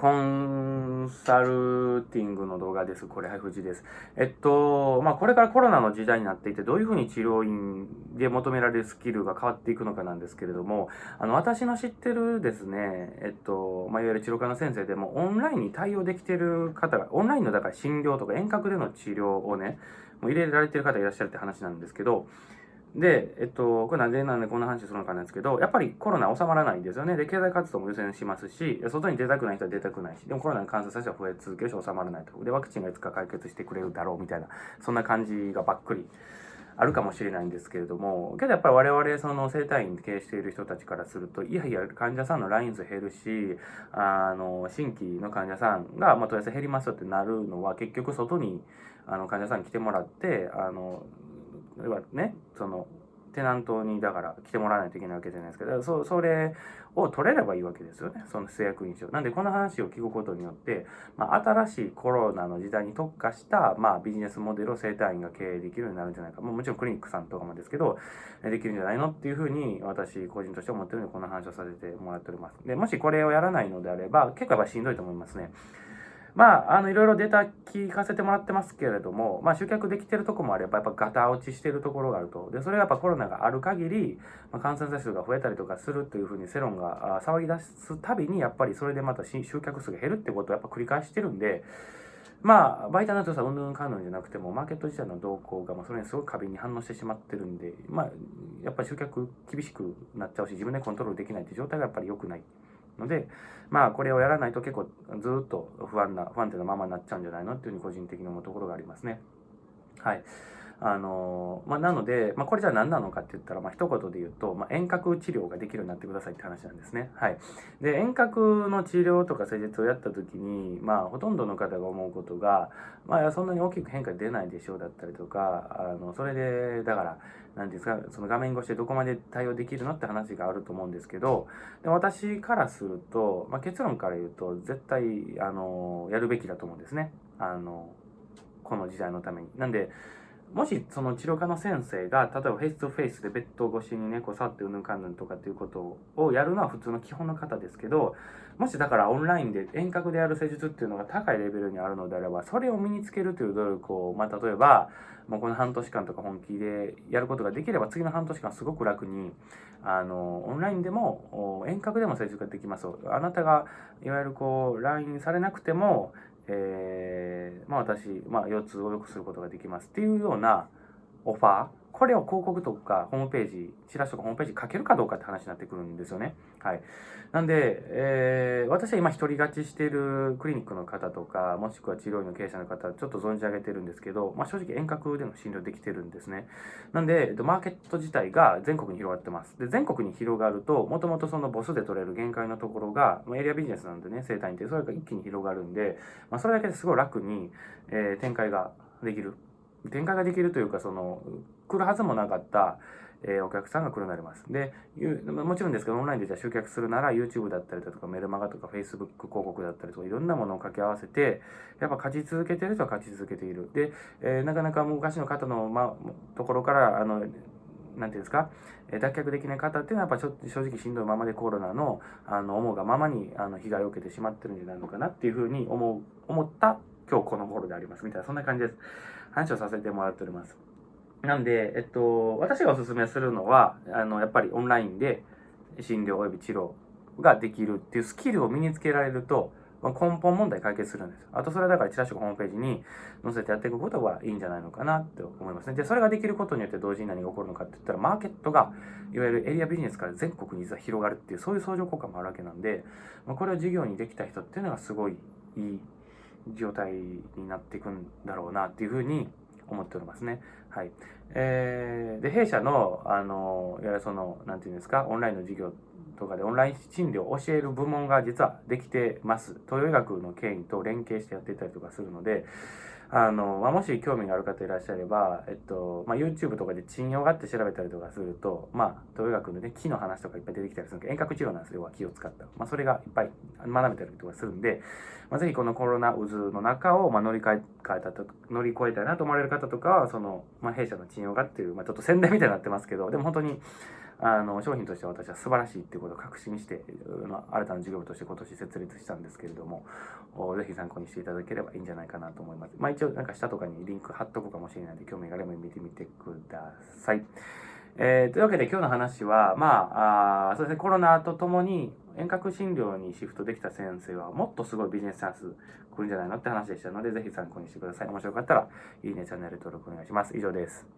コンサルティングの動画です。これ、はい、藤です。えっと、まあ、これからコロナの時代になっていて、どういうふうに治療院で求められるスキルが変わっていくのかなんですけれども、あの、私の知ってるですね、えっと、まあ、いわゆる治療科の先生でも、オンラインに対応できてる方が、オンラインのだから診療とか遠隔での治療をね、もう入れられてる方いらっしゃるって話なんですけど、で、えっと、これなんでなんでこんな話するのかなんですけど、やっぱりコロナ収まらないんですよね。で、経済活動も優先しますし、外に出たくない人は出たくないし、でもコロナに感染者数は増え続けるし収まらないと。で、ワクチンがいつか解決してくれるだろうみたいな、そんな感じがばっくりあるかもしれないんですけれども、けどやっぱり我々、その生体院経営している人たちからすると、いやいや、患者さんのライン数減るし、あの、新規の患者さんが、まあ、問い合わせ減りますよってなるのは、結局外に、あの、患者さんに来てもらって、あの、はね、その、テナントにだから来てもらわないといけないわけじゃないですけど、そそれを取れればいいわけですよね。その製薬印象。なんでこの話を聞くことによって、まあ、新しいコロナの時代に特化した、まあ、ビジネスモデルを生体院が経営できるようになるんじゃないか。ももちろんクリニックさんとかもですけど、できるんじゃないのっていうふうに私個人として思ってるのでこの話をさせてもらっております。で、もしこれをやらないのであれば、結構やっぱしんどいと思いますね。まあ、あの、いろいろデータ聞かせてもらってますけれども、まあ、集客できてるとこもあれば、やっぱガタ落ちしてるところがあると。で、それがやっぱコロナがある限り、まあ、感染者数が増えたりとかするというふうに世論が騒ぎ出すたびに、やっぱりそれでまた集客数が減るってことをやっぱ繰り返してるんで、まあ、バイタの強さ、うんぬんかんぬんじゃなくても、マーケット自体の動向が、まあ、それにすごく過敏に反応してしまってるんで、まあ、やっぱり集客厳しくなっちゃうし、自分でコントロールできないって状態がやっぱり良くない。ので、まあ、これをやらないと結構ずっと不安な、不安定なままになっちゃうんじゃないのっていうふうに個人的に思うところがありますね。はい。あのまあ、なので、まあ、これじゃあ何なのかって言ったら、まあ、一言で言うと、まあ、遠隔治療ができるようになってくださいって話なんですね。はい。で、遠隔の治療とか施術をやった時に、まあ、ほとんどの方が思うことが、まあ、そんなに大きく変化出ないでしょうだったりとか、あの、それで、だから、何ですか、その画面越しでどこまで対応できるのって話があると思うんですけど、で私からすると、まあ、結論から言うと、絶対、あの、やるべきだと思うんですね。あの、この時代のために。なんで、もしその治療科の先生が、例えばフェイス2フェイスでベッド越しにね、こう触ってうぬかんぬんとかっていうことをやるのは普通の基本の方ですけど、もしだからオンラインで遠隔でやる施術っていうのが高いレベルにあるのであれば、それを身につけるという努力を、まあ例えば、もうこの半年間とか本気でやることができれば、次の半年間すごく楽に、あの、オンラインでも、遠隔でも施術ができます。あなたが、いわゆるこう、LINE されなくても、えー、まあ私、まあ腰痛を良くすることができますっていうようなオファー、これを広告とかホームページ、チラシとかホームページ書けるかどうかって話になってくるんですよね。はい。なんで、えー、私は今一人勝ちしているクリニックの方とか、もしくは治療院の経営者の方、ちょっと存じ上げてるんですけど、まあ正直遠隔での診療できてるんですね。なんで、マーケット自体が全国に広がってます。で、全国に広がると、もともとそのボスで取れる限界のところが、ま、エリアビジネスなんでね、生態院って、それが一気に広がるんで、まあそれだけですごい楽に、えー、展開ができる。展開ができるというか、その、来るはずもなかった、えー、お客さんが来るようになります。で、もちろんですけど、オンラインでじゃ集客するなら YouTube だったりだとか、メルマガとか Facebook 広告だったりとか、いろんなものを掛け合わせて、やっぱ勝ち続けてる人は勝ち続けている。で、えー、なかなか昔の方の、ま、ところから、あの、なんていうんですか、え脱却できない方っていうのはやっぱちょ正直しんどいままでコロナの、あの、思うがままに、あの、被害を受けてしまってるんじゃないのかなっていうふうに思う、思った今日この頃であります。みたいな、そんな感じです。話をさせてもらっております。なんで、えっと、私がおすすめするのは、あの、やっぱりオンラインで診療及び治療ができるっていうスキルを身につけられると、まあ、根本問題解決するんです。あと、それはだから、チラシホームページに載せてやっていくことがいいんじゃないのかなって思いますね。で、それができることによって同時に何が起こるのかって言ったら、マーケットが、いわゆるエリアビジネスから全国に広がるっていう、そういう相乗効果もあるわけなんで、まあ、これを事業にできた人っていうのがすごいいい状態になっていくんだろうなっていうふうに思っておりますね。はい。えー、で、弊社の、あの、いわゆるその、なんていうんですか、オンラインの授業とかでオンライン診療を教える部門が実はできてます。東洋医学の権威と連携してやってたりとかするので、あの、まあ、もし興味がある方いらっしゃれば、えっと、まあ、YouTube とかで賃用があって調べたりとかすると、まあ、東洋医学のね、木の話とかいっぱい出てきたりするんで、遠隔治療なんですよ、は木を使った。まあ、それがいっぱい学べたりとかするんで、まあ、ぜひこのコロナ渦の中を、ま、乗り換えたと、乗り越えたいなと思われる方とかは、その、まあ、弊社の賃用がっていう、まあ、ちょっと宣伝みたいになってますけど、でも本当に、あの、商品としては私は素晴らしいっていうことを確信して、ま、新たな事業部として今年設立したんですけれども、ぜひ参考にしていただければいいんじゃないかなと思います。まあ一応なんか下とかにリンク貼っとくかもしれないので、興味があれば見てみてください。えー、というわけで今日の話は、まあ、あそうですね、コロナとともに遠隔診療にシフトできた先生はもっとすごいビジネスチャンス来るんじゃないのって話でしたので、ぜひ参考にしてください。面白かったら、いいね、チャンネル登録お願いします。以上です。